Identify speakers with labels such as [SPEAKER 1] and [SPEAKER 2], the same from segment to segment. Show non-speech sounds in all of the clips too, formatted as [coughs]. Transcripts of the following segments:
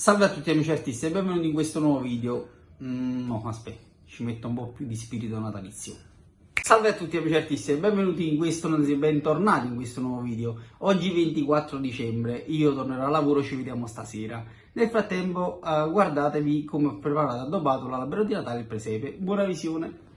[SPEAKER 1] Salve a tutti amici artisti e benvenuti in questo nuovo video. Mm, no, aspetta, ci metto un po' più di spirito natalizio. Salve a tutti amici artisti e benvenuti in questo, bentornati in questo nuovo video. Oggi 24 dicembre, io tornerò a lavoro, ci vediamo stasera. Nel frattempo uh, guardatevi come ho preparato addobbato l'albero di Natale e il presepe. Buona visione!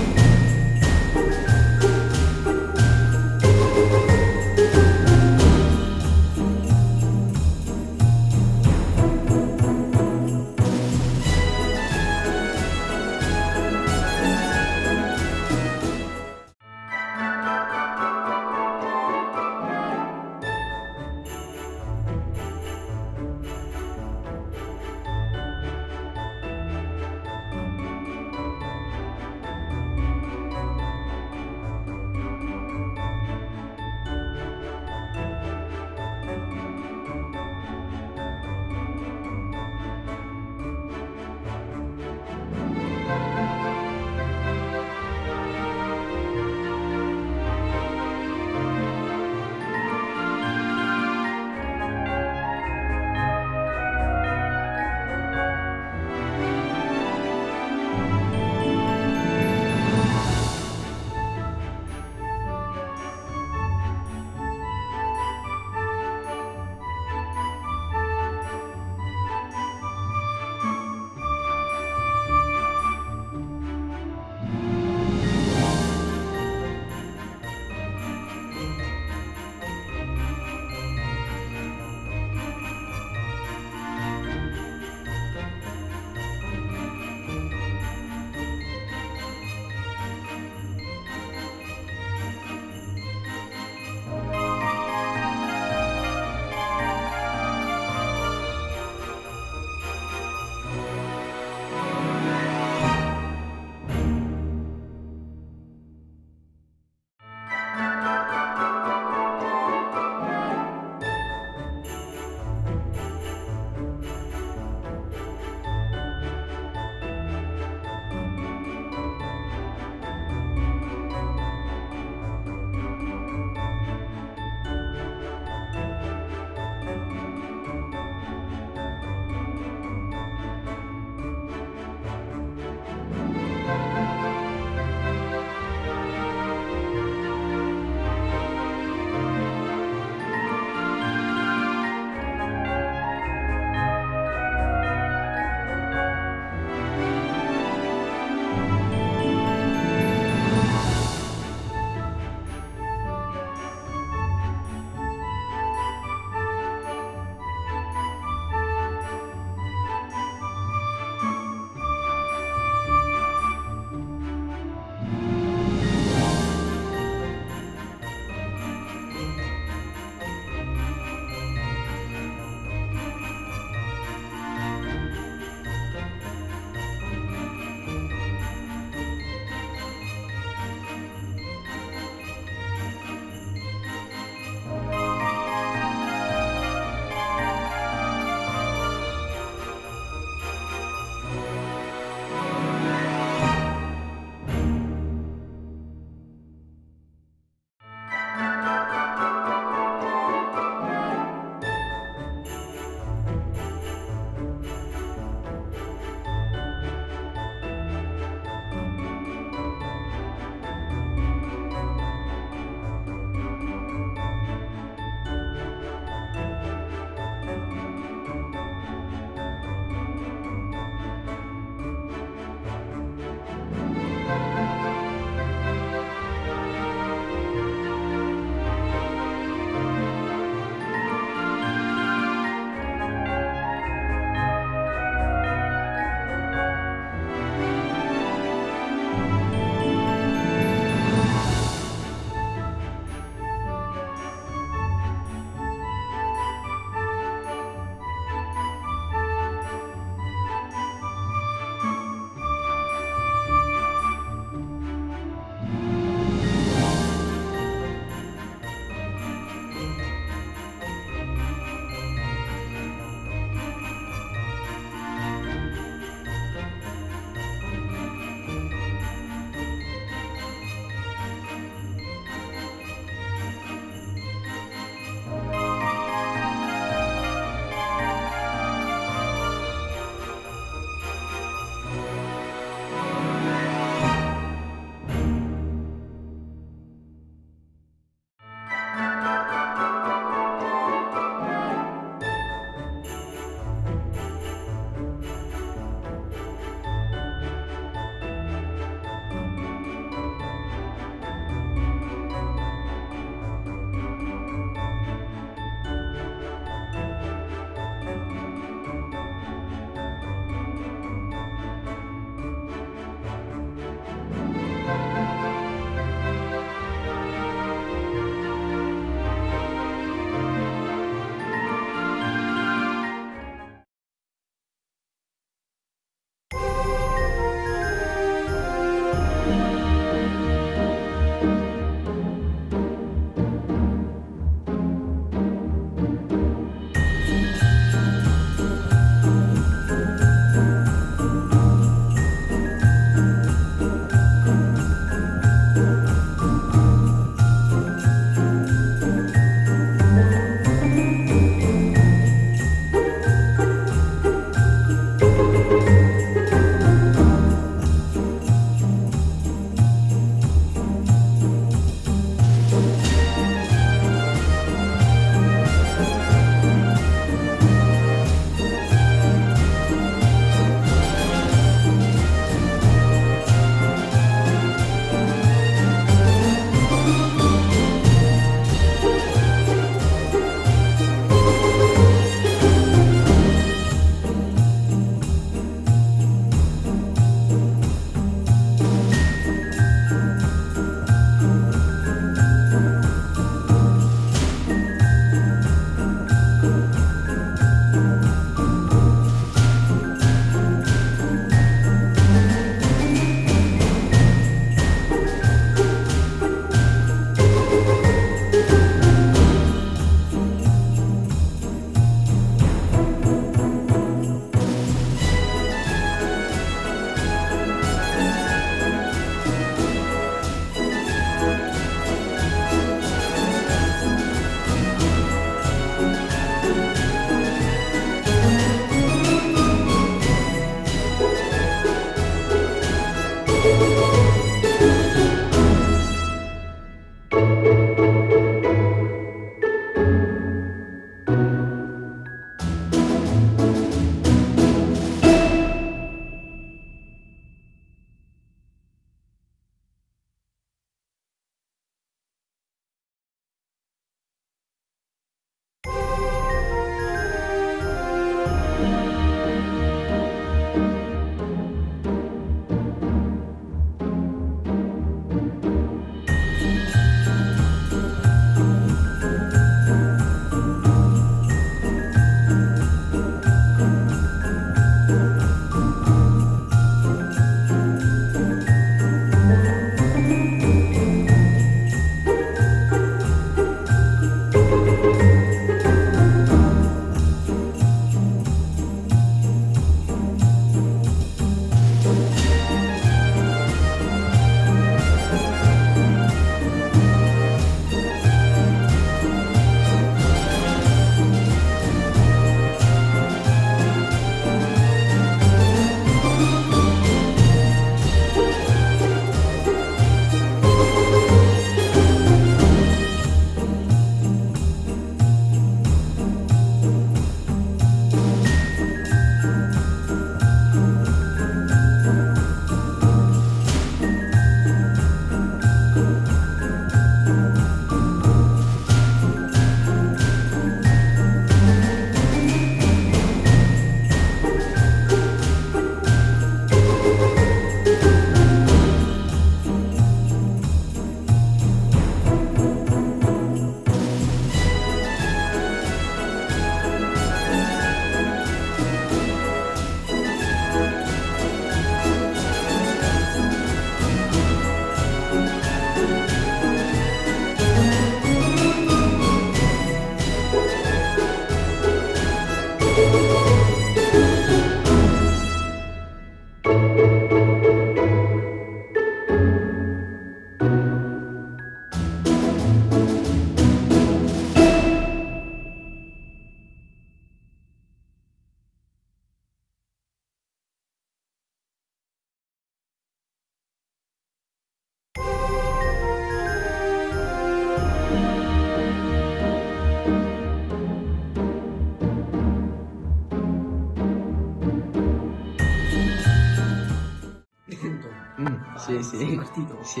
[SPEAKER 2] Sì, sì.
[SPEAKER 1] Sei partito?
[SPEAKER 2] Sì.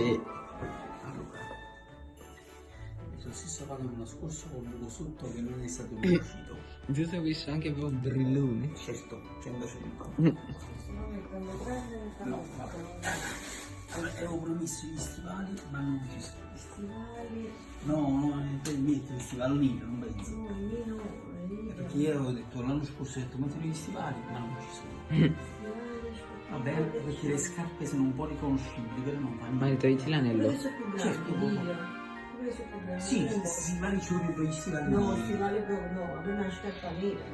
[SPEAKER 1] Allora. Lo stesso fatto l'anno scorso con un buco sotto che non è stato riuscito. [clears throat]
[SPEAKER 2] Giusto ho visto anche proprio brillone.
[SPEAKER 1] Certo, 100 100.
[SPEAKER 2] Mm.
[SPEAKER 1] No, vabbè. Avevo promesso gli stivali, ma non ci sono.
[SPEAKER 3] Stivali,
[SPEAKER 1] No, no, per mettere gli stivali nero, non penso.
[SPEAKER 3] no, io no,
[SPEAKER 1] Perché io avevo detto l'anno scorso, ho detto mettere gli stivali, ma non ci sono. [clears throat] Vabbè, perché le scarpe sono un po' riconoscibili, però non fanno
[SPEAKER 2] Ma togliti l'anello.
[SPEAKER 1] Certo.
[SPEAKER 3] Grandi.
[SPEAKER 1] Sì, si stivali ci vogliono gli stivali
[SPEAKER 3] No,
[SPEAKER 1] neri.
[SPEAKER 3] stivali proprio no, a me una scarpa nera.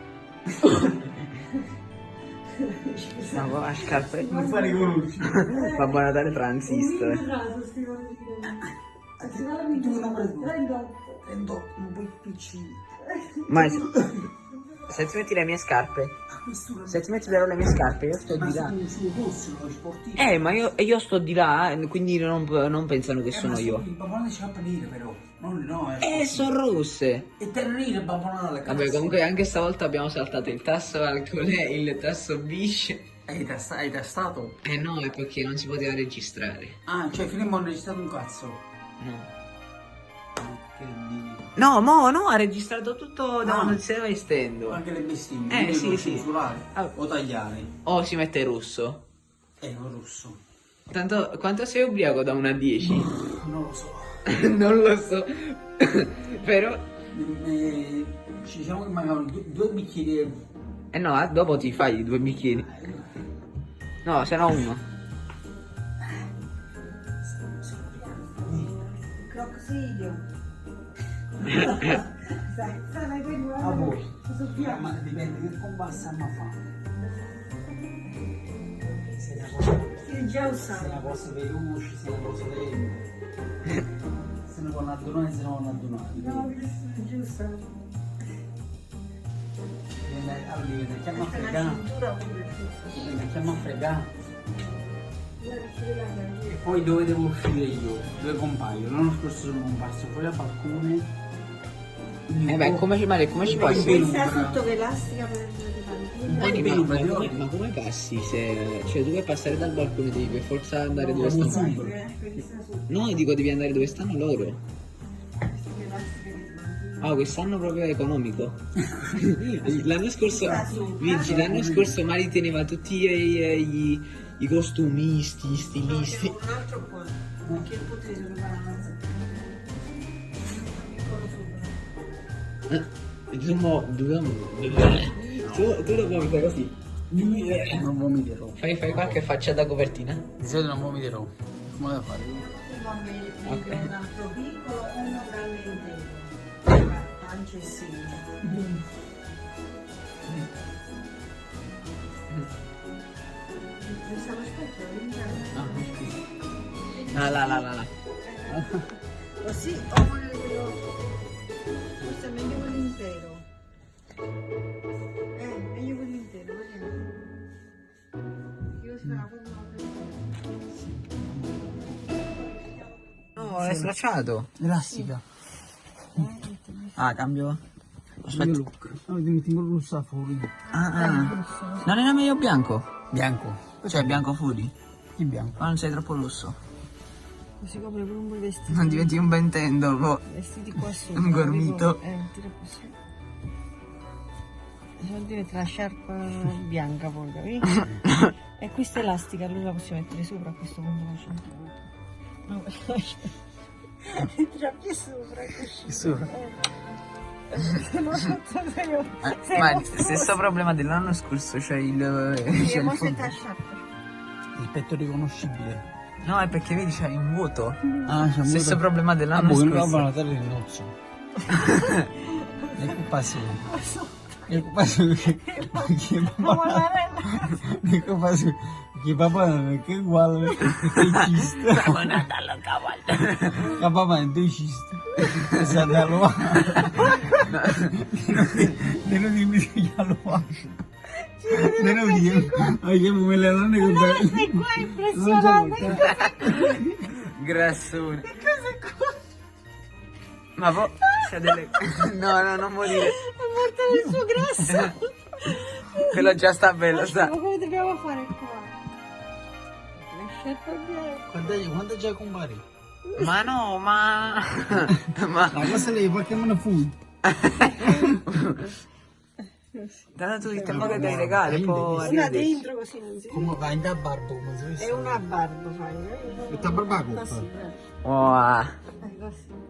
[SPEAKER 2] Ma va a scarpe.
[SPEAKER 1] Non fa riconoscere. [laughs]
[SPEAKER 2] Babbo Natale
[SPEAKER 3] Un
[SPEAKER 2] transistor.
[SPEAKER 3] di
[SPEAKER 1] Ah,
[SPEAKER 3] Stivali
[SPEAKER 1] tu
[SPEAKER 3] di
[SPEAKER 1] non prendi.
[SPEAKER 3] 38.
[SPEAKER 1] Prendo un po' piccini.
[SPEAKER 2] Ma [laughs] se ti metti le mie scarpe, se ti metti però le mie scarpe, io sto di là. Eh, ma io, io sto di là, eh, quindi non, non pensano che sono io.
[SPEAKER 1] Il Babbo Natale c'ha nere però. Non, no, è
[SPEAKER 2] Eh, sono rosse.
[SPEAKER 1] E te non il Babbo Natale.
[SPEAKER 2] Vabbè, comunque anche stavolta abbiamo saltato il tasso alcol e il tasso bish.
[SPEAKER 1] Hai tasta- hai tastato?
[SPEAKER 2] Eh no, è perché non si poteva registrare.
[SPEAKER 1] Ah, cioè finimmo hanno registrato un cazzo.
[SPEAKER 2] No.
[SPEAKER 1] Che dio.
[SPEAKER 2] No, mo, no, ha registrato tutto da
[SPEAKER 1] Ah.
[SPEAKER 2] quando si stava estendo.
[SPEAKER 1] Anche le bestemmie.
[SPEAKER 2] Eh, sì, sì.
[SPEAKER 1] censurare
[SPEAKER 2] Ah.
[SPEAKER 1] O tagliare.
[SPEAKER 2] O si mette russo.
[SPEAKER 1] Eh, non russo.
[SPEAKER 2] Tanto, quanto sei ubriaco da 1 a 10? [laughs]
[SPEAKER 1] Non lo so. [laughs]
[SPEAKER 2] non lo so. [laughs] Però,
[SPEAKER 1] Eh, ci diciamo che mancavano due, due bicchieri.
[SPEAKER 2] eh no, eh, dopo ti fai due bicchieri. No, se no uno.
[SPEAKER 3] Croxidio. Sai, quello
[SPEAKER 1] A voi.
[SPEAKER 3] Piano.
[SPEAKER 1] ma dipende che compassa ma fa. Se la cosa,
[SPEAKER 3] Io già
[SPEAKER 1] se la cosa veloce, se la cosa lenta. Se ne vanno addonare, se ne vanno addonare.
[SPEAKER 3] No, già usavo.
[SPEAKER 1] Dipende- Allora dipende, chiama a
[SPEAKER 3] è
[SPEAKER 1] fregare. Dipende, chiama a fregare. E poi dove devo uscire io? Dove compaio? L'anno scorso sono comparso fuori al balcone.
[SPEAKER 2] Eh beh,
[SPEAKER 1] po'-
[SPEAKER 2] come ci, Male, come ci
[SPEAKER 1] po' in
[SPEAKER 3] Questa
[SPEAKER 1] penumbra.
[SPEAKER 3] sotto l'elastica per
[SPEAKER 1] po'
[SPEAKER 2] Eh, ma, ma
[SPEAKER 1] oggi.
[SPEAKER 2] ma come passi se... Cioè tu vuoi passare dal balcone devi per forza andare
[SPEAKER 1] No,
[SPEAKER 2] dove
[SPEAKER 1] ma
[SPEAKER 2] stanno
[SPEAKER 3] sotto
[SPEAKER 2] No, dico devi andare dove stanno loro. Ah, quest'anno proprio è economico [laughs] L'anno scorso. Vinci, l'anno scorso Mari teneva tutti i, i- i costumisti, i stilisti
[SPEAKER 3] Un altro qua. Che potrei trovare
[SPEAKER 2] Eh, tu mo- dobbiamo- tu, tu lo vomita così
[SPEAKER 1] Non vomiterò.
[SPEAKER 2] fai, fai qualche faccia da copertina
[SPEAKER 1] Di solito non vomiterò. Come devo fare?
[SPEAKER 3] Va bene,
[SPEAKER 2] Ok.
[SPEAKER 3] un altro piccolo e uno grande intero. Pancia e seno. Stavo aspettando,
[SPEAKER 2] Ah, là, là, là, là.
[SPEAKER 3] Così o intero. Eh, meglio quello intero, vediamo. Io si fa una forma
[SPEAKER 2] No, è stracciato
[SPEAKER 1] Elastica.
[SPEAKER 2] Ah, cambio Aspetta
[SPEAKER 1] look. No, ti metti quello rosso fuori.
[SPEAKER 2] Ah, ah. Non era meglio bianco?
[SPEAKER 1] Bianco.
[SPEAKER 2] Cioè bianco fuori?
[SPEAKER 1] Che bianco?
[SPEAKER 2] Ma non sei troppo rosso
[SPEAKER 3] Così copre pure un po' i vestiti.
[SPEAKER 2] Non diventi un Ben dopo
[SPEAKER 3] Vestiti qua sopra.
[SPEAKER 2] Un gormito.
[SPEAKER 3] Eh, tira così. Vuol dire la sciarpa bianca poi, capito? e questa elastica allora la possiamo mettere sopra a questo punto la cintura. No, [laughs] Entra più sopra così.
[SPEAKER 2] Sopra.
[SPEAKER 3] Eh.
[SPEAKER 2] Eh, ma stesso problema dell'anno scorso, cioè il...
[SPEAKER 3] Sì,
[SPEAKER 2] C'è il
[SPEAKER 3] la sciarpa.
[SPEAKER 1] Il petto riconoscibile.
[SPEAKER 2] No, è perché vedi c'è un vuoto.
[SPEAKER 1] Ah, c'è
[SPEAKER 2] Stesso problema dell'anno
[SPEAKER 1] Ah, boh,
[SPEAKER 2] scorso.
[SPEAKER 1] Babbo Natale il nozzo. è colpa sua. È colpa sua che... che
[SPEAKER 3] guarda,
[SPEAKER 1] È colpa sua. Che papà non è che è uguale. È cista.
[SPEAKER 2] Bravo Natale, cavallo.
[SPEAKER 1] Che papà è due ciste. Esatto, allora. Non [laughs] dimmi che lo fa. Non. Ma che me le donne con
[SPEAKER 3] sei qua impressionante.
[SPEAKER 2] Grassone. Ma poi c'è delle... No, no, non morire.
[SPEAKER 3] È morto nel suo grasso.
[SPEAKER 2] Quello già sta bello, sta.
[SPEAKER 3] Ma come dobbiamo fare qua? Sciarpa bianca.
[SPEAKER 1] Quanto, quanto già compari?
[SPEAKER 2] Ma no, ma... [laughs] ma...
[SPEAKER 1] Ma cosa lei Pokémon Food? [laughs]
[SPEAKER 2] Tanto tu il tempo che dai regali, poi...
[SPEAKER 3] Una dentro così non si
[SPEAKER 1] Come vai da barbo?
[SPEAKER 3] È una barba fai. eh?
[SPEAKER 1] Questa barba coppa.
[SPEAKER 3] Così, eh.
[SPEAKER 2] Wow.
[SPEAKER 3] Eh, così.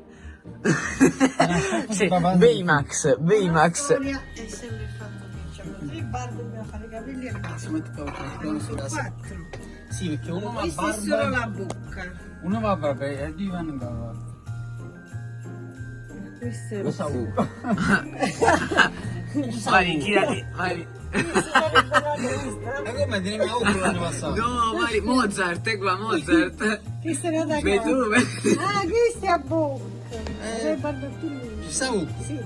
[SPEAKER 2] Sì, Baymax, Baymax.
[SPEAKER 3] Sonia è sempre fatto che c'ha tre barbe dobbiamo fare i capelli e
[SPEAKER 1] qua,
[SPEAKER 3] sono
[SPEAKER 1] qua,
[SPEAKER 3] quattro.
[SPEAKER 1] Sì, perché uno va a
[SPEAKER 3] è solo
[SPEAKER 1] barba.
[SPEAKER 3] la bocca.
[SPEAKER 1] Uno va a barba e due vanno in barba.
[SPEAKER 3] Questo è
[SPEAKER 1] Lo uno. [laughs] [laughs] [laughs]
[SPEAKER 2] Mari, tirati, Mari.
[SPEAKER 1] Ma come te ne mi auguro l'anno passato?
[SPEAKER 2] No, Mari, Mozart, è qua, Mozart.
[SPEAKER 3] È da
[SPEAKER 2] Beethoven.
[SPEAKER 3] Ah, questa è a bocca. Eh.
[SPEAKER 1] Ci sa uno.
[SPEAKER 3] Sì.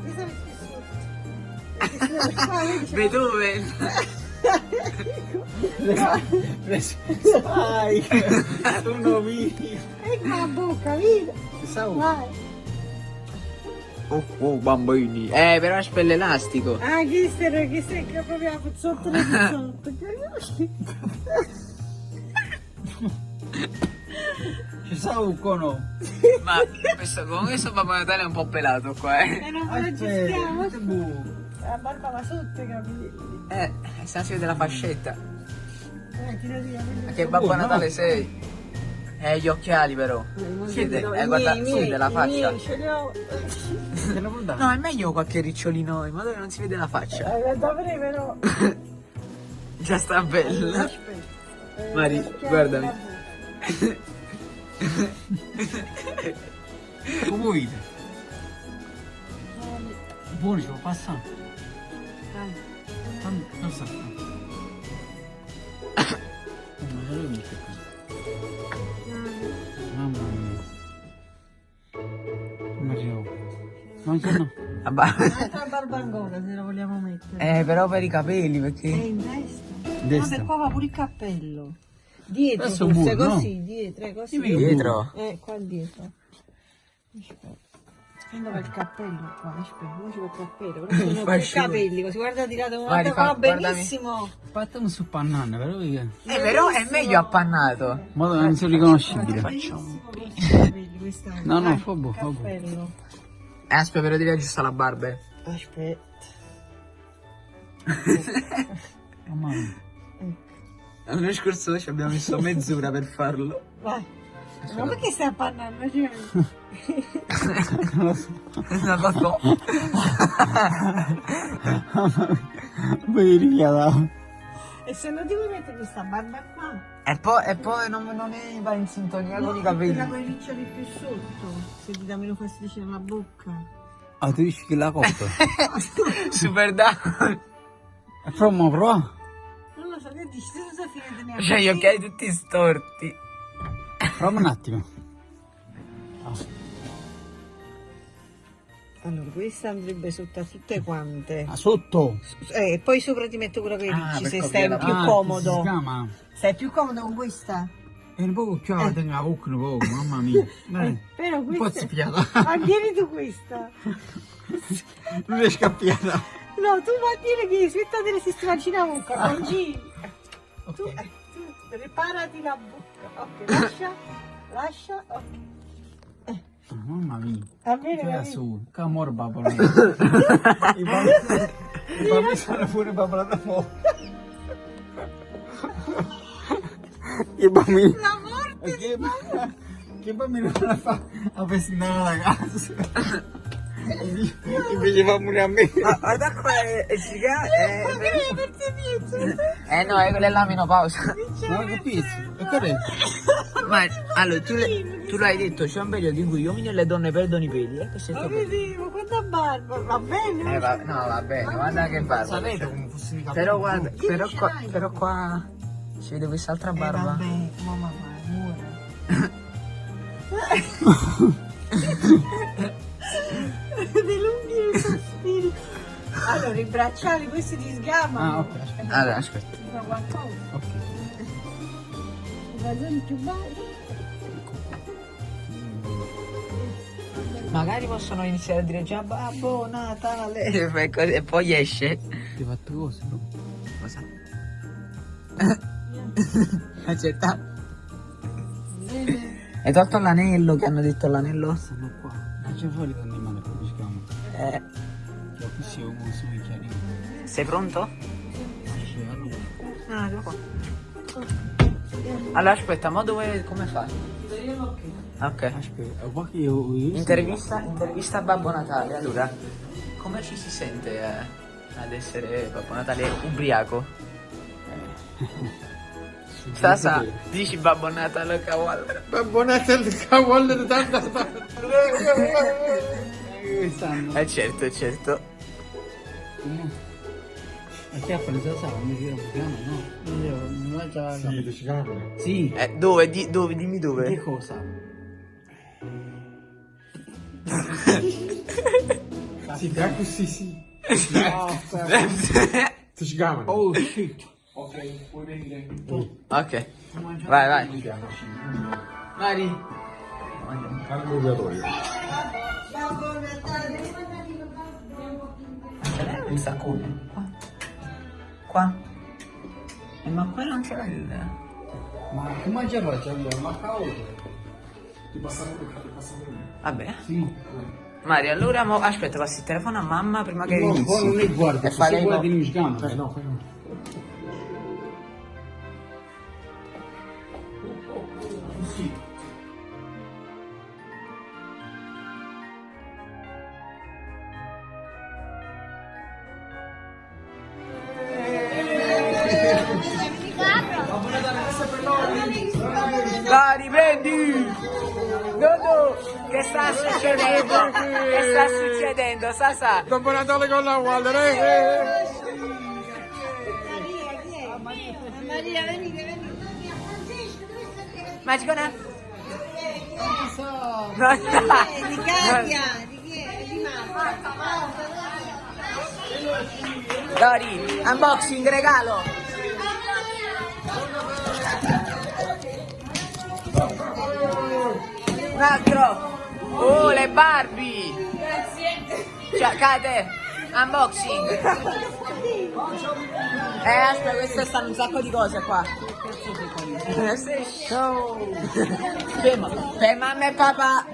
[SPEAKER 3] Qua, vedi, c'è-
[SPEAKER 2] Beethoven.
[SPEAKER 1] Sai, sono vivi.
[SPEAKER 3] Ecco la bocca, vedi?
[SPEAKER 1] Ci uno.
[SPEAKER 3] Vai.
[SPEAKER 2] Oh, oh, bambini. Eh, però è spelle elastico.
[SPEAKER 3] Ah, questa è che proprio sotto le sotto.
[SPEAKER 1] Ci sa un cono.
[SPEAKER 2] Ma questo, con questo Babbo Natale è un po' pelato qua, eh.
[SPEAKER 3] E non lo gestiamo.
[SPEAKER 1] Boh.
[SPEAKER 3] La barba va sotto i capelli.
[SPEAKER 2] Eh, se vede la fascetta.
[SPEAKER 3] Eh, tira via.
[SPEAKER 2] Ma che Babbo Natale sei? Eh, gli occhiali però. Si vede, eh, guarda, si vede la faccia.
[SPEAKER 3] Ce li ho.
[SPEAKER 1] Dare?
[SPEAKER 2] No, è meglio qualche ricciolino in modo che non si vede la faccia.
[SPEAKER 3] Eh, dovrei però. [laughs]
[SPEAKER 2] Già sta bella.
[SPEAKER 3] Aspetta. Eh,
[SPEAKER 2] Mari, guardami.
[SPEAKER 1] Come vedi? Buono, ci può passare.
[SPEAKER 3] Vai.
[SPEAKER 1] Fammi, cosa sta? Ma ce l'ho visto [coughs] C'è no.
[SPEAKER 2] Vabbè.
[SPEAKER 3] Un'altra barba ancora se la vogliamo mettere.
[SPEAKER 2] Eh, però per i capelli,
[SPEAKER 3] È
[SPEAKER 2] perché...
[SPEAKER 3] in destra.
[SPEAKER 1] Destra.
[SPEAKER 3] Vabbè, qua va pure il cappello. Dietro, forse
[SPEAKER 1] no?
[SPEAKER 3] così, dietro, eh, così.
[SPEAKER 1] Che
[SPEAKER 2] Dietro?
[SPEAKER 3] Eh, qua dietro. Aspetta. Quando va il cappello qua, aspetta, non ci va il cappello, però sono [laughs] più
[SPEAKER 2] fascino.
[SPEAKER 3] capelli, così guarda tirato
[SPEAKER 2] Vai,
[SPEAKER 3] guarda,
[SPEAKER 2] fa-
[SPEAKER 3] va benissimo.
[SPEAKER 1] Aspetta, non so pannare, però perché...
[SPEAKER 2] Eh, però è meglio appannato.
[SPEAKER 1] Ma non sono riconoscibile.
[SPEAKER 3] Quest'anno.
[SPEAKER 1] No, no, fa buono, fa buono.
[SPEAKER 2] Eh, aspetta, però devi aggiustare la barba. eh.
[SPEAKER 3] Aspetta. [laughs]
[SPEAKER 1] Mamma mia.
[SPEAKER 2] L'anno scorso ci abbiamo messo mezz'ora per farlo.
[SPEAKER 3] Vai. Ma perché stai appannando? Cioè,
[SPEAKER 1] Non lo so.
[SPEAKER 2] Non lo so.
[SPEAKER 1] Poi richiada.
[SPEAKER 3] E se non ti vuoi mettere questa barba qua?
[SPEAKER 2] E poi, e poi non, non è- va in sintonia con i capelli.
[SPEAKER 3] con i riccioli più sotto, se ti dà meno fastidio nella bocca.
[SPEAKER 1] Ah, tu dici che la coppa? [laughs]
[SPEAKER 2] Super down.
[SPEAKER 1] E provo, prova.
[SPEAKER 3] Non lo so, che dici? Tu sei finita ne
[SPEAKER 2] Cioè, gli occhiali tutti storti.
[SPEAKER 1] Prova un attimo.
[SPEAKER 3] Allora, questa andrebbe sotto a tutte quante.
[SPEAKER 1] Ah, sotto.
[SPEAKER 3] Eh, e poi sopra ti metto quello che
[SPEAKER 2] Ah,
[SPEAKER 3] dici, se stai più
[SPEAKER 1] Ah,
[SPEAKER 3] comodo.
[SPEAKER 1] Si chiama.
[SPEAKER 3] Stai più comodo con questa?
[SPEAKER 1] E un po' chiaro, la tengo la bocca un po', mamma mia. Dai, [laughs]
[SPEAKER 3] Però
[SPEAKER 1] un po'
[SPEAKER 3] questa...
[SPEAKER 1] zippiata. [laughs]
[SPEAKER 3] Mantieni tu questa.
[SPEAKER 1] Non è scappiata.
[SPEAKER 3] No, tu mantieni che aspetta delle sistemare la bocca, non giri. Tu,
[SPEAKER 1] Ok.
[SPEAKER 3] eh, tu preparati la bocca. Ok, lascia, lascia, ok.
[SPEAKER 1] Ah, Mamma mia. Che su, che amore babolo. I bambini- sono pure babolo da fuoco. I bambini.
[SPEAKER 3] La morte!
[SPEAKER 1] Che, che bambino non la fa a festinare la casa? Invece fa pure a me.
[SPEAKER 2] Ma guarda qua, è, è gigante.
[SPEAKER 3] Ma che hai aperto dietro?
[SPEAKER 2] Eh no, è quella è la menopausa.
[SPEAKER 1] Non ho capito. E che è?
[SPEAKER 2] Ma allora, tu, tu l'hai detto, c'è un periodo in cui gli uomini e le donne perdono i peli. Eh, che
[SPEAKER 3] Ma vedevo, quanta barba, va bene?
[SPEAKER 2] Eh, va, no, va bene, guarda che barba.
[SPEAKER 1] Sapete come i capelli?
[SPEAKER 2] Però guarda, però qua, però qua si vede quest'altra
[SPEAKER 3] Eh,
[SPEAKER 2] barba.
[SPEAKER 3] vabbè, mamma va, muore. [laughs] [laughs] Allora, i bracciali, questi ti sgamano.
[SPEAKER 1] Ah, ok, aspetta.
[SPEAKER 2] Allora, aspetta.
[SPEAKER 3] Ti fa qualcosa.
[SPEAKER 1] Ok.
[SPEAKER 3] I calzoni più bassi.
[SPEAKER 2] Magari possono iniziare a dire già babbo Natale [laughs] e poi, così- e poi esce.
[SPEAKER 1] Ti [laughs] hai fatto cosa? no?
[SPEAKER 2] Cosa? Aspetta. Hai tolto l'anello che hanno detto l'anello?
[SPEAKER 1] Stanno qua. C'è fuori da animale,
[SPEAKER 2] sei pronto?
[SPEAKER 1] C'è a lui.
[SPEAKER 2] No, qua. Allora aspetta, ma dove. come fai? Ok.
[SPEAKER 1] Aspetta,
[SPEAKER 2] Intervista, intervista a Babbo Natale. Allora, come ci si sente eh, ad essere Babbo Natale ubriaco? Sasa, dici Babbo Natale cavallo.
[SPEAKER 1] Babbo Natale, cavallo di tanta. [laughs]
[SPEAKER 2] Eh certo, certo.
[SPEAKER 1] Ma che ha preso sa, come si chiama? No. Io mi faccio la
[SPEAKER 4] Sì, ti chiama.
[SPEAKER 1] Sì.
[SPEAKER 2] Eh, dove? Di- dove? Dimmi
[SPEAKER 1] Che
[SPEAKER 2] dove.
[SPEAKER 1] cosa?
[SPEAKER 4] Sì, così, sì.
[SPEAKER 2] ok.
[SPEAKER 4] Ti chiama.
[SPEAKER 1] Oh shit.
[SPEAKER 2] Vai, vai. Mari.
[SPEAKER 4] Anche l'obbligatorio.
[SPEAKER 2] Eh, un saccone. Qua. Qua. Eh, ma qua non c'era il...
[SPEAKER 1] Ma che mangia faccio allora? Ma cavolo.
[SPEAKER 4] Ti passa pure, ti.
[SPEAKER 2] Vabbè.
[SPEAKER 1] Sì.
[SPEAKER 2] Mari, allora mo... aspetta, passi il telefono a mamma prima che
[SPEAKER 1] No,
[SPEAKER 2] inizi.
[SPEAKER 1] non è guarda,
[SPEAKER 2] E fa
[SPEAKER 1] se
[SPEAKER 2] lei
[SPEAKER 1] guardi
[SPEAKER 2] no.
[SPEAKER 4] Eh no, fai no.
[SPEAKER 2] Succedendo, Sasa?
[SPEAKER 4] Dopo Natale con la Waller, eh!
[SPEAKER 3] Maria, venite, venite.
[SPEAKER 2] Magicona?
[SPEAKER 3] So.
[SPEAKER 2] No,
[SPEAKER 3] Di Katia, di chi è? Di Marta.
[SPEAKER 2] Dori, unboxing, regalo. Un altro. Oh, le Barbie. Ciao, Kate. Unboxing. Eh, aspetta, queste stanno un sacco di cose qua. Sì, show. Per, per mamma e papà.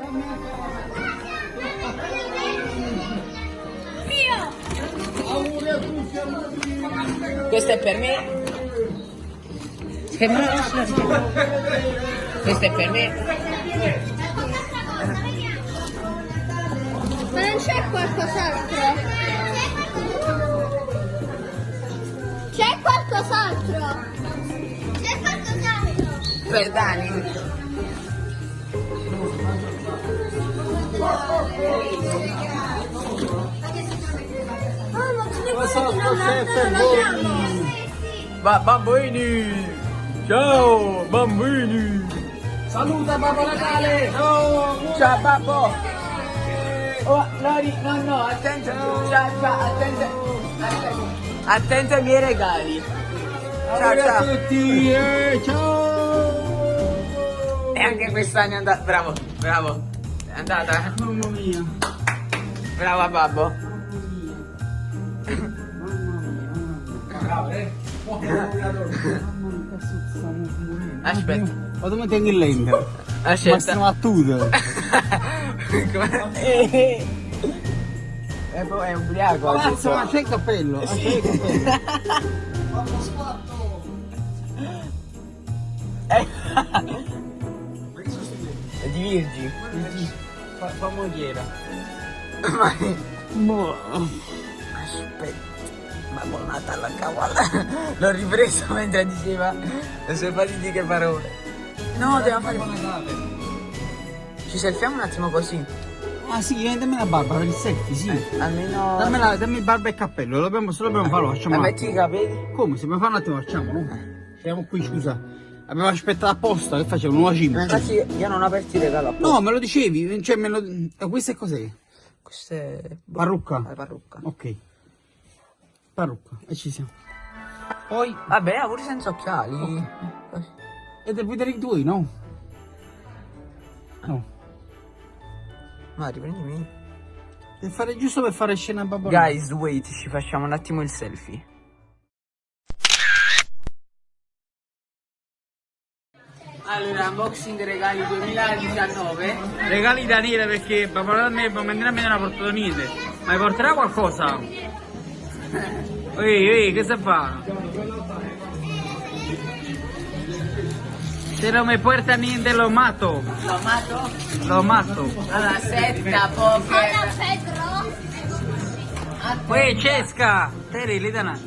[SPEAKER 2] Questo è per me. Questo è per me.
[SPEAKER 5] C'è qualcos'altro? C'è qualcos'altro? C'è qualcos'altro?
[SPEAKER 2] Per Dani.
[SPEAKER 5] Ma
[SPEAKER 2] bambini. Ciao, bambini.
[SPEAKER 1] Saluta Babbo Natale!
[SPEAKER 2] Ciao, babbo. Oh, Lori, no, no, attento. Ciao, ciao, attento. Attento, attento ai miei regali. Ciao,
[SPEAKER 1] Auguri a
[SPEAKER 2] ciao.
[SPEAKER 1] tutti! eh, ciao!
[SPEAKER 2] E anche quest'anno è andata. Bravo, bravo. È andata.
[SPEAKER 1] Mamma mia!
[SPEAKER 2] Brava, babbo.
[SPEAKER 1] Mamma mia! Mamma mia, stiamo morendo.
[SPEAKER 2] Aspetta.
[SPEAKER 1] Vado a mettere il lente.
[SPEAKER 2] Aspetta.
[SPEAKER 1] Massimo battuto.
[SPEAKER 2] Come- Eh, [laughs] eh, poi è ubriaco. detto.
[SPEAKER 1] ma c'è il cappello! Ah, c'è il cappello.
[SPEAKER 2] Eh. È di Virgi. Fa, fa mogliera. Ma...
[SPEAKER 1] Boh.
[SPEAKER 2] Aspetta. Ma buon Natale a cavallo. L'ho ripreso mentre diceva le sue fatidiche parole. No, dobbiamo fare... Ci selfiamo un attimo così.
[SPEAKER 1] Ah sì, dammi la barba per il selfie, sì.
[SPEAKER 2] Almeno...
[SPEAKER 1] Dammi, la, dammi barba e cappello, lo dobbiamo, se lo dobbiamo fare, lo facciamo.
[SPEAKER 2] Ma
[SPEAKER 1] un
[SPEAKER 2] metti i capelli.
[SPEAKER 1] Come? Se dobbiamo fare un attimo, facciamo, no? Siamo qui, scusa. Abbiamo aspettato apposta, che facciamo? Nuova
[SPEAKER 2] Ma
[SPEAKER 1] cima.
[SPEAKER 2] infatti io non ho aperto il regalo apposta.
[SPEAKER 1] No, me lo dicevi, cioè me lo... eh, Questa è cos'è?
[SPEAKER 2] Questa è...
[SPEAKER 1] Parrucca?
[SPEAKER 2] La parrucca.
[SPEAKER 1] Ok. Parrucca, e ci siamo. Poi,
[SPEAKER 2] Vabbè, pure senza occhiali. Così.
[SPEAKER 1] e devi vedere i tuoi, no? No.
[SPEAKER 2] Ma riprendimi.
[SPEAKER 1] Devi fare giusto per fare scena a babbo. Natale.
[SPEAKER 2] Guys, wait, ci facciamo un attimo il selfie. Allora, unboxing regali 2019.
[SPEAKER 1] Regali perché da me, mamma a me non ha portato niente. Ma mi porterà qualcosa? [laughs] Ehi, ehi, che si fa? Se non mi porta niente lo mato,
[SPEAKER 2] L'ho amato?
[SPEAKER 1] lo mato.
[SPEAKER 2] Allora, setta, poker.
[SPEAKER 1] Uè, Cesca! Teri, lì da na.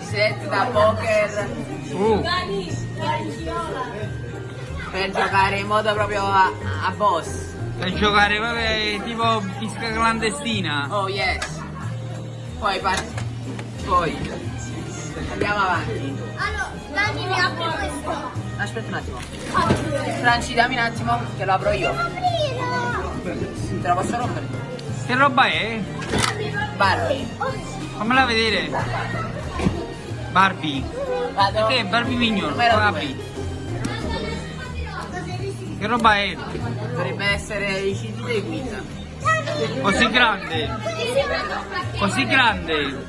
[SPEAKER 2] Set da poker
[SPEAKER 1] Uh,
[SPEAKER 2] per giocare in modo proprio a, a boss.
[SPEAKER 1] per giocare proprio tipo fisca clandestina.
[SPEAKER 2] Oh yes. Poi parti. Poi. Andiamo avanti.
[SPEAKER 5] Allora, Dani mi apri questo.
[SPEAKER 2] Aspetta un attimo. Franci, dammi un attimo che lo apro io. Te lo posso rompere?
[SPEAKER 1] Che roba è?
[SPEAKER 2] Barbie.
[SPEAKER 1] Fammela vedere. Barbie.
[SPEAKER 2] Vado.
[SPEAKER 1] Che Barbie Mignon?
[SPEAKER 2] Due.
[SPEAKER 1] Apri. Che roba è?
[SPEAKER 2] Dovrebbe essere i CD dei Queen.
[SPEAKER 1] Così grande. Così grande.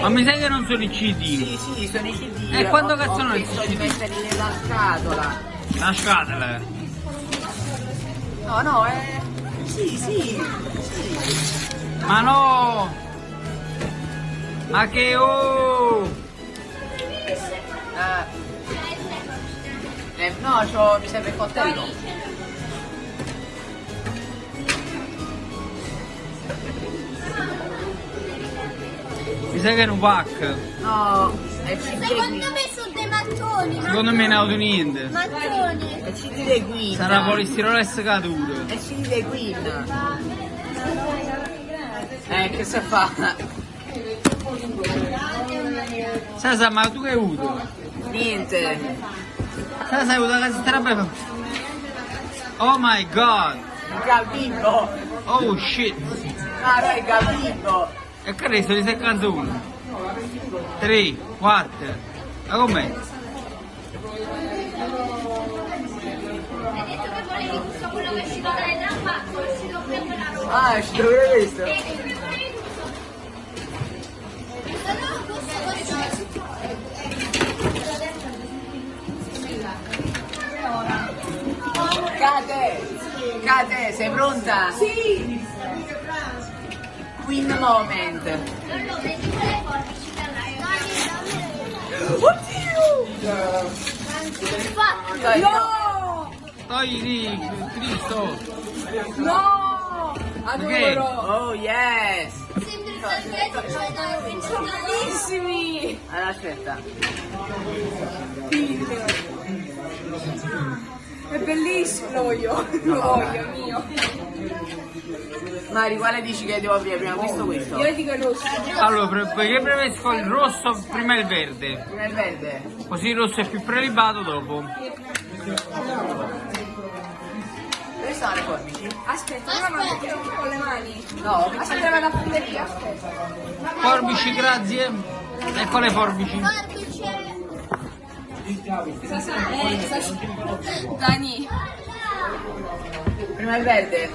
[SPEAKER 1] Ma mi sa che non sono i CD.
[SPEAKER 2] Sì, sì, sono i CD.
[SPEAKER 1] E quando
[SPEAKER 2] Ho-
[SPEAKER 1] cazzo
[SPEAKER 2] ho
[SPEAKER 1] sono i CD?
[SPEAKER 2] di metterli nella scatola.
[SPEAKER 1] La scatola.
[SPEAKER 2] No, no, è... Sì, sì.
[SPEAKER 1] Ma no! Ma che oh!
[SPEAKER 2] Eh, eh, no, mi serve il coltello.
[SPEAKER 1] Mi sa che è un pack.
[SPEAKER 2] No, è CD
[SPEAKER 5] Secondo me sono dei mattoni.
[SPEAKER 1] Secondo me ne ha avuto niente.
[SPEAKER 5] Mattoni.
[SPEAKER 2] È il CD dei Queen.
[SPEAKER 1] Sarà polistirolo e scaduto.
[SPEAKER 2] È il CD dei Queen. Eh, che si fa?
[SPEAKER 1] Sasa, ma tu che hai avuto?
[SPEAKER 2] Niente.
[SPEAKER 1] Sasa, hai avuto la roba? Oh my god!
[SPEAKER 2] Il Gabibbo.
[SPEAKER 1] Oh shit!
[SPEAKER 2] Ah, il Gabibbo.
[SPEAKER 1] E che resto di sei canzoni? 3, 4. Ma com'è?
[SPEAKER 5] Hai detto che volevi tutto quello che ci dovrai da fatto, ci devo prendere la roba.
[SPEAKER 2] Ah, ci dovrei questo.
[SPEAKER 5] E che prepari tutto. Allora, questo, questo.
[SPEAKER 2] Cate! Cate, sei pronta? Sì! Queen moment. Oddio!
[SPEAKER 5] Fatto.
[SPEAKER 2] Dai,
[SPEAKER 1] di Cristo!
[SPEAKER 2] No!
[SPEAKER 1] Adoro.
[SPEAKER 2] Oh yes!
[SPEAKER 5] Penso
[SPEAKER 2] Bellissimi! Allora aspetta.
[SPEAKER 6] È bellissimo, lo voglio, [laughs] lo voglio, mio.
[SPEAKER 2] Mari, quale dici che devo aprire prima questo o questo?
[SPEAKER 6] Io dico il rosso.
[SPEAKER 1] Allora, pre- perché preferisco il rosso prima il verde?
[SPEAKER 2] Prima il verde.
[SPEAKER 1] Così il rosso è più prelibato dopo.
[SPEAKER 2] Dove sono le forbici?
[SPEAKER 6] Aspetta, ora mando con le mani.
[SPEAKER 2] No,
[SPEAKER 6] Aspetta, vado a prendere io, aspetta.
[SPEAKER 1] Forbici, grazie. Ecco le forbici.
[SPEAKER 5] Forbice.
[SPEAKER 6] Dani,
[SPEAKER 2] prima il verde.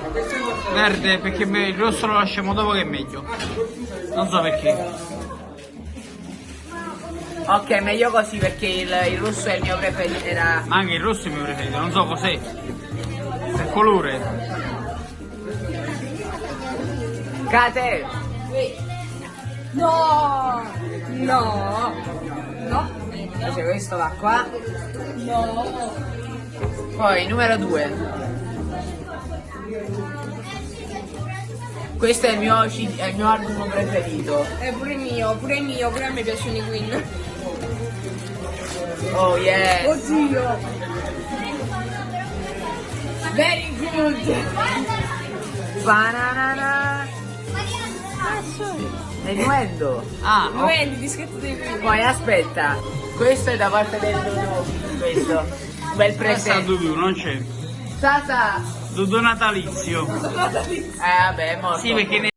[SPEAKER 1] Verde perché il rosso lo lasciamo dopo che è meglio. Non so perché.
[SPEAKER 2] Ok, meglio così perché il, il rosso è il mio preferito. Era.
[SPEAKER 1] Ma anche il rosso è il mio preferito, non so cos'è. Che colore.
[SPEAKER 2] Cate!
[SPEAKER 6] no, no, no,
[SPEAKER 2] Invece questo va qua.
[SPEAKER 6] no.
[SPEAKER 2] Poi numero 2. Questo è il mio, è il mio album preferito.
[SPEAKER 6] È pure mio, pure mio, pure a me piacciono i Queen.
[SPEAKER 2] Oh yes!
[SPEAKER 6] Oddio.
[SPEAKER 2] Very good! Banana! È nuendo!
[SPEAKER 1] Ah,
[SPEAKER 6] Lo
[SPEAKER 1] oh,
[SPEAKER 6] dischetto dei Queen?
[SPEAKER 2] Poi aspetta, questo è da parte del Dudu. Questo. Bel presente.
[SPEAKER 1] Dudu, non c'è.
[SPEAKER 2] Sasa!
[SPEAKER 1] Dudu natalizio.
[SPEAKER 2] Eh vabbè, è morto.
[SPEAKER 1] Sì, perché ne...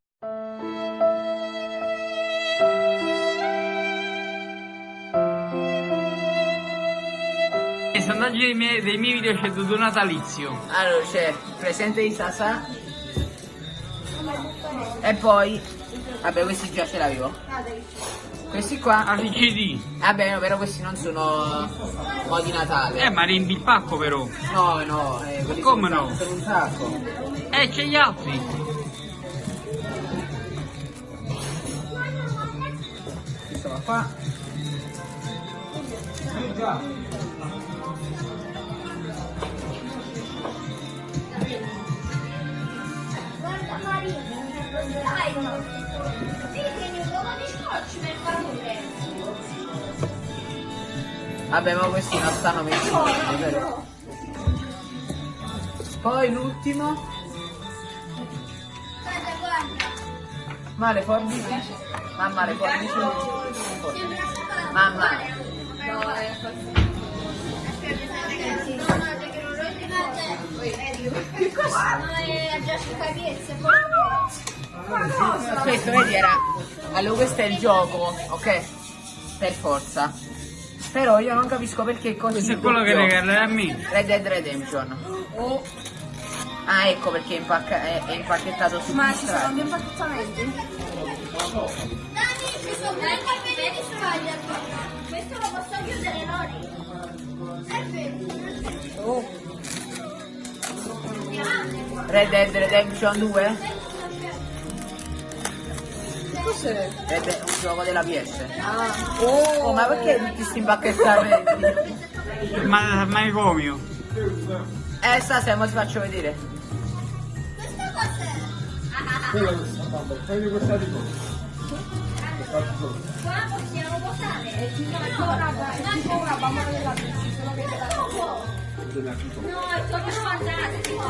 [SPEAKER 1] A dei miei, dei miei video c'è tutto natalizio.
[SPEAKER 2] Allora c'è presente di Sasa. E poi. Vabbè questi già ce l'avevo. Questi qua.
[SPEAKER 1] Ah, CD.
[SPEAKER 2] Vabbè no, però questi non sono modi Natale.
[SPEAKER 1] Eh, ma riempi il pacco però.
[SPEAKER 2] No, no, eh,
[SPEAKER 1] Come no?
[SPEAKER 2] sono un sacco.
[SPEAKER 1] Eh, c'è gli altri.
[SPEAKER 2] Questo va qua.
[SPEAKER 5] Guarda Maria,
[SPEAKER 2] Vabbè, ma questi non stanno messi bene, vero? Poi l'ultimo.
[SPEAKER 5] Guarda, guarda.
[SPEAKER 2] Ma le forbici? Mamma, le forbici. Mamma.
[SPEAKER 5] No, è. Che cosa?
[SPEAKER 2] Questo vedi era. Allora questo è il gioco, ok? Per forza. Però io non capisco perché così.
[SPEAKER 1] Questo è quello che regalerà a me.
[SPEAKER 2] Red Dead Redemption. Ah ecco perché è, impacca- è- è impacchettato su
[SPEAKER 6] Ma ci sono due impacchettamenti?
[SPEAKER 5] Dani, ci sono colpini di Spider. Questo lo posso chiudere, Lori? È vero.
[SPEAKER 2] Red Dead Redemption 2?
[SPEAKER 6] Cos'è?
[SPEAKER 2] Red Dead- un gioco della PS.
[SPEAKER 6] Ah.
[SPEAKER 2] Oh, ma perché tutti sti impacchettamenti?
[SPEAKER 1] Ma manicomio.
[SPEAKER 2] eh stasera mo ti faccio vedere.
[SPEAKER 5] Questo cos'è?
[SPEAKER 4] Quella che sta andando, prendi questa di qua.
[SPEAKER 5] Qua possiamo votare.
[SPEAKER 6] È tipo una, bambola della bici, solo che della
[SPEAKER 5] No, è proprio fantastico.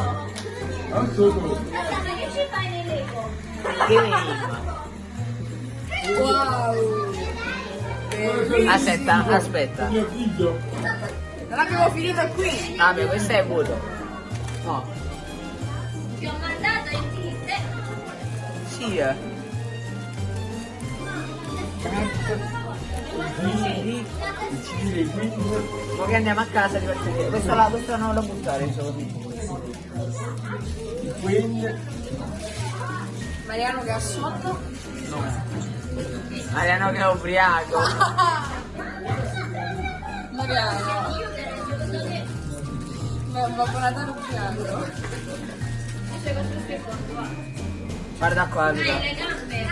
[SPEAKER 5] Che ci fai nei Lego?
[SPEAKER 6] Wow!
[SPEAKER 2] Aspetta, aspetta.
[SPEAKER 6] Non abbiamo finito qui!
[SPEAKER 2] Vabbè, questo è vuoto. No.
[SPEAKER 5] Ti ho mandato in tinte.
[SPEAKER 2] Sì, eh. Ma che andiamo a casa di vedere. Questo là, questo non lo buttare.
[SPEAKER 6] Mariano che ha sonno.
[SPEAKER 2] Mariano che è ubriaco.
[SPEAKER 6] Mariano. Ma un Babbo Natale ubriaco.
[SPEAKER 2] Guarda qua, Luca.
[SPEAKER 5] Hai le gambe.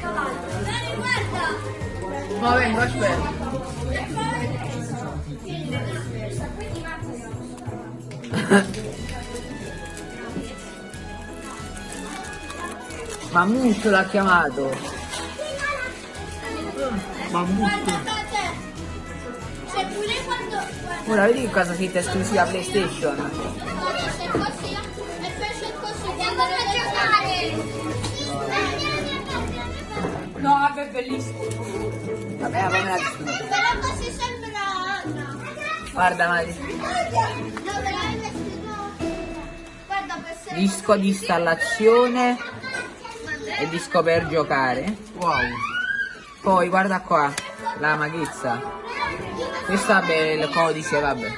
[SPEAKER 5] Cavallo. Dani, guarda.
[SPEAKER 2] Ma vengo, aspetta. Mammut l'ha chiamato.
[SPEAKER 5] Guarda te. C'è pure quando... Guarda,
[SPEAKER 2] Ora vedi che cosa scritta esclusiva PlayStation.
[SPEAKER 5] c'è così. E poi c'è così. Andiamo a giocare.
[SPEAKER 6] No, vabbè, bellissimo.
[SPEAKER 2] Vabbè, fammi la.
[SPEAKER 5] Però così sembra Anna.
[SPEAKER 2] Guarda, Mari. Disco di installazione e disco per giocare. Wow. Poi guarda qua, la maghezza. Questo vabbè il codice, vabbè.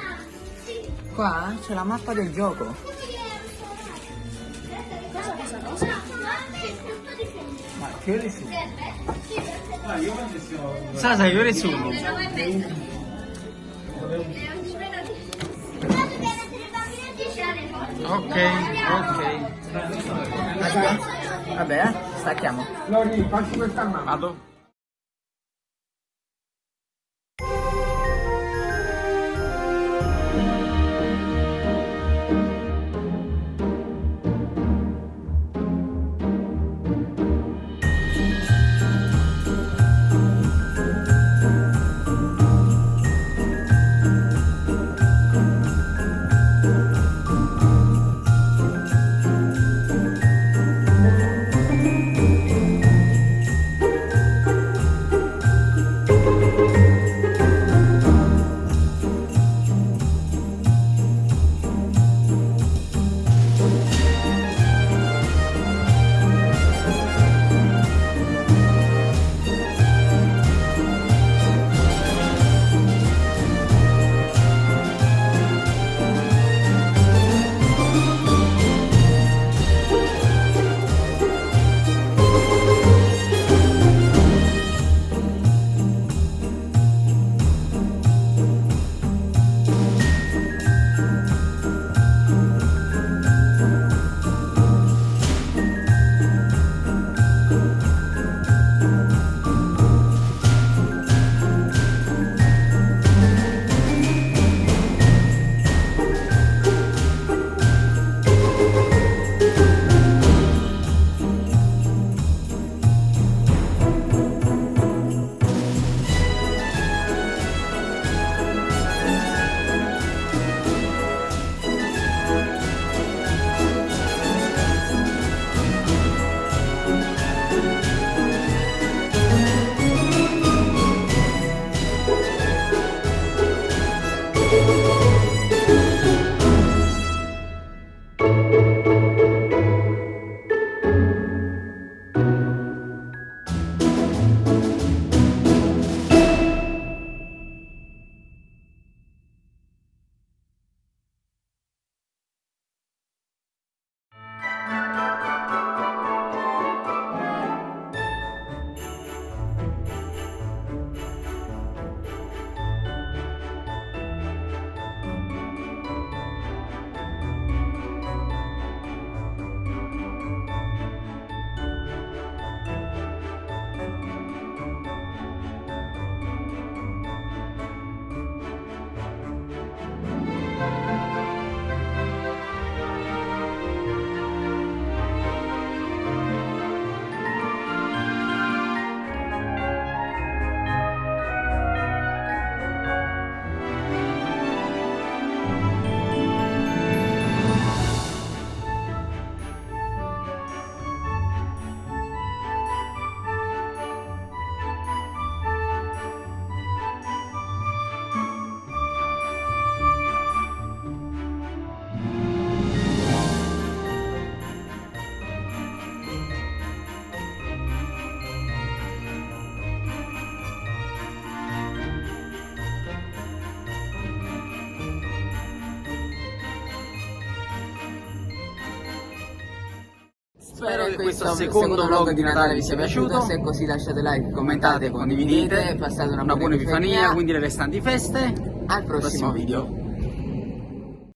[SPEAKER 2] Qua c'è la mappa del gioco. Ma che ore sono?
[SPEAKER 1] Sa, sai che ore sono? Ok, ok.
[SPEAKER 2] Vabbè, eh, stacchiamo.
[SPEAKER 4] Lori, facci questa mano.
[SPEAKER 1] Vado. Che questo secondo vlog di Natale vi sia piaciuto.
[SPEAKER 2] Se è così lasciate like,
[SPEAKER 1] Commentate, condividete.
[SPEAKER 2] passate una,
[SPEAKER 1] buona epifania, quindi le restanti feste.
[SPEAKER 2] Al prossimo
[SPEAKER 1] Prossimo video.